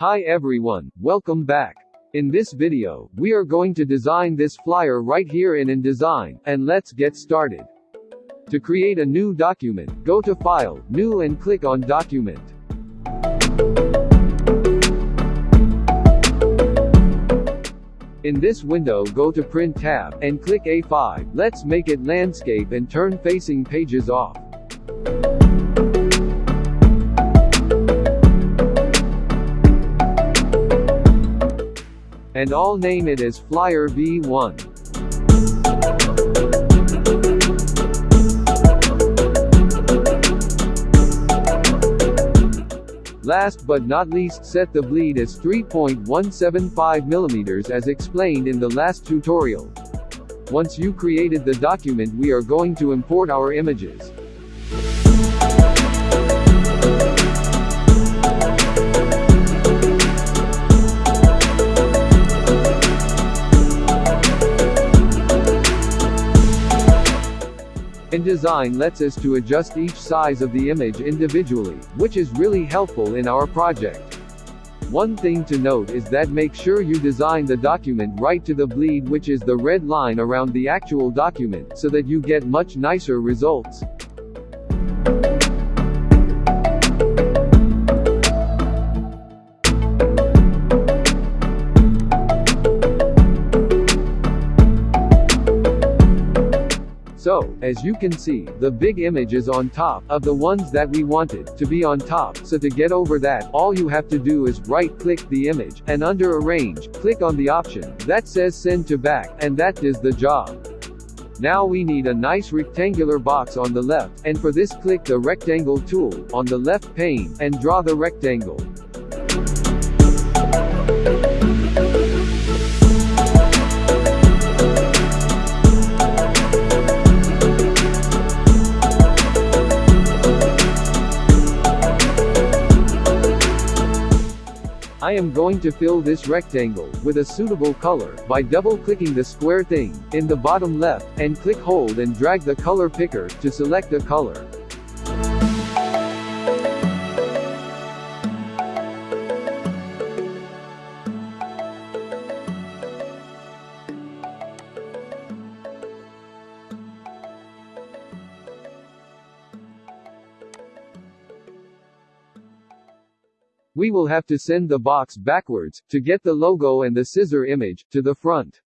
Hi everyone, welcome back. In this video, we are going to design this flyer right here in InDesign, and let's get started. To create a new document, go to File, New and click on Document. In this window go to Print tab, and click A5, let's make it landscape and turn facing pages off. And I'll name it as Flyer V1. Last but not least set the bleed as 3.175 mm as explained in the last tutorial. Once you created the document we are going to import our images. InDesign lets us to adjust each size of the image individually, which is really helpful in our project. One thing to note is that make sure you design the document right to the bleed which is the red line around the actual document, so that you get much nicer results. As you can see, the big image is on top, of the ones that we wanted, to be on top, so to get over that, all you have to do is right-click the image, and under Arrange, click on the option, that says Send to Back, and that does the job. Now we need a nice rectangular box on the left, and for this click the rectangle tool, on the left pane, and draw the rectangle. I am going to fill this rectangle with a suitable color by double-clicking the square thing in the bottom left, and click hold and drag the color picker to select a color. We will have to send the box backwards, to get the logo and the scissor image, to the front.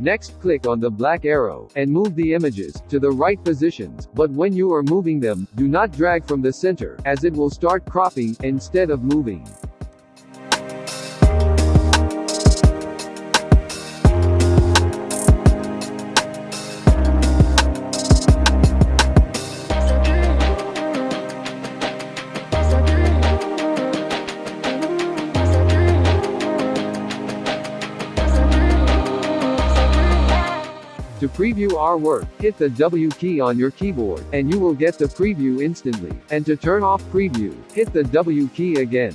Next click on the black arrow, and move the images, to the right positions, but when you are moving them, do not drag from the center, as it will start cropping, instead of moving. Preview our work, hit the W key on your keyboard, and you will get the preview instantly. And to turn off preview, hit the W key again.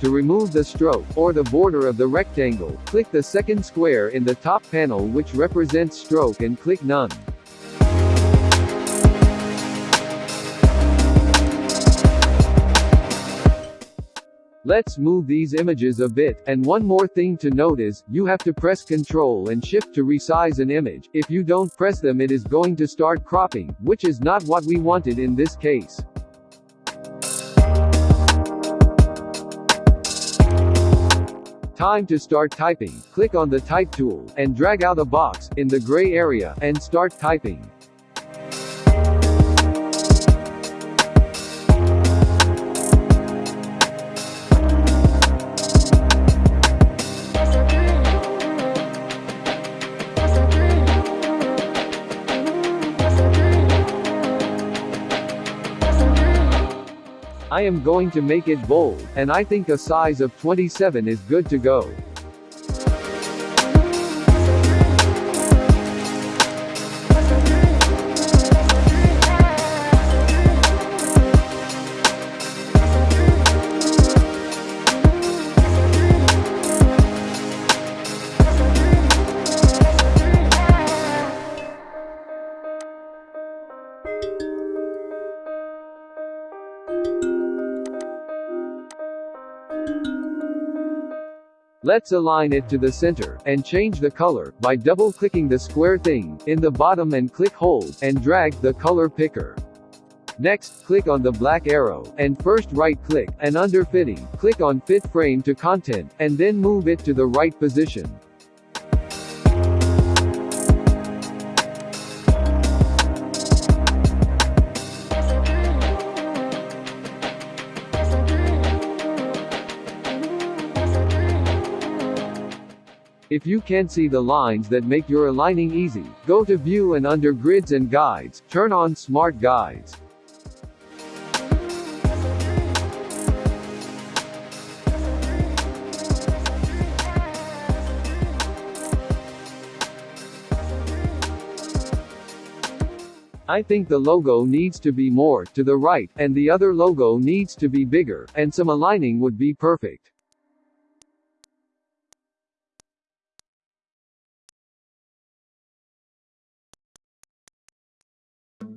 To remove the stroke, or the border of the rectangle, click the second square in the top panel which represents stroke and click None. Let's move these images a bit, and one more thing to note is, you have to press Ctrl and Shift to resize an image, if you don't press them it is going to start cropping, which is not what we wanted in this case. Time to start typing, click on the Type tool, and drag out a box, in the gray area, and start typing. I am going to make it bold, and I think a size of 27 is good to go. thank you Let's align it to the center, and change the color, by double-clicking the square thing, in the bottom and click hold, and drag, the color picker. Next, click on the black arrow, and first right-click, and under Fitting, click on Fit Frame to Content, and then move it to the right position. If you can't see the lines that make your aligning easy, go to View and under Grids and Guides, turn on Smart Guides. I think the logo needs to be more to the right, and the other logo needs to be bigger, and some aligning would be perfect.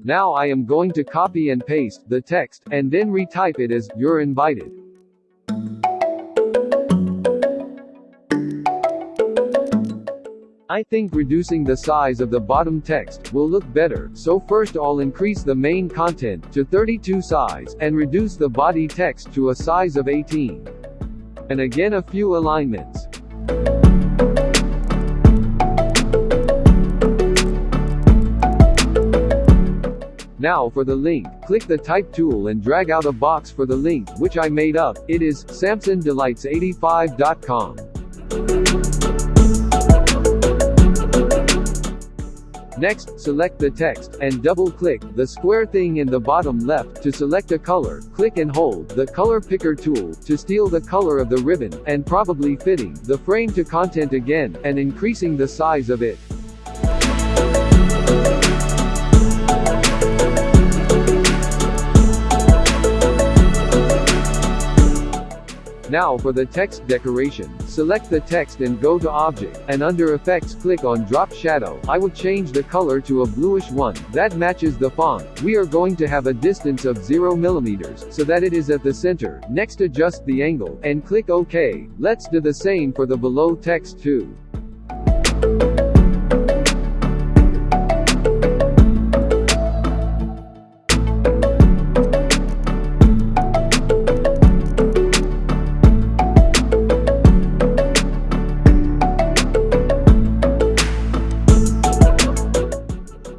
Now I am going to copy and paste the text, and then retype it as, you're invited. I think reducing the size of the bottom text will look better, so first I'll increase the main content to 32 size, and reduce the body text to a size of 18. And again a few alignments. Now for the link, click the type tool and drag out a box for the link, which I made up, it is, samsondelights85.com. Next, select the text, and double-click, the square thing in the bottom left, to select a color, click and hold, the color picker tool, to steal the color of the ribbon, and probably fitting, the frame to content again, and increasing the size of it. Now for the text decoration, select the text and go to Object, and under Effects click on Drop Shadow. I will change the color to a bluish one, that matches the font. We are going to have a distance of 0 millimeters, so that it is at the center. Next adjust the angle, and click OK. Let's do the same for the below text too.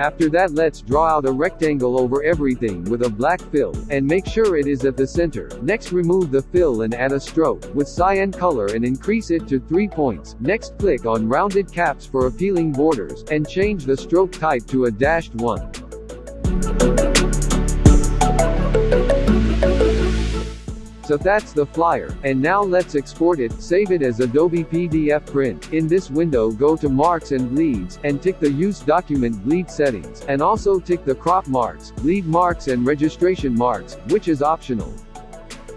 After that let's draw out a rectangle over everything with a black fill, and make sure it is at the center. Next remove the fill and add a stroke, with cyan color and increase it to 3 points. Next click on rounded caps for appealing borders, and change the stroke type to a dashed one. So that's the flyer, and now let's export it, save it as Adobe PDF print. In this window go to Marks and Bleeds, and tick the Use Document Bleed settings, and also tick the Crop Marks, Bleed Marks and Registration Marks, which is optional.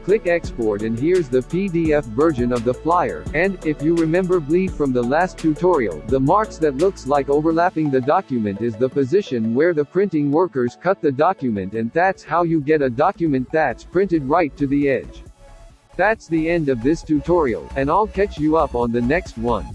Click Export and here's the PDF version of the flyer, and, if you remember bleed from the last tutorial, the marks that looks like overlapping the document is the position where the printing workers cut the document and that's how you get a document that's printed right to the edge. That's the end of this tutorial, and I'll catch you up on the next one.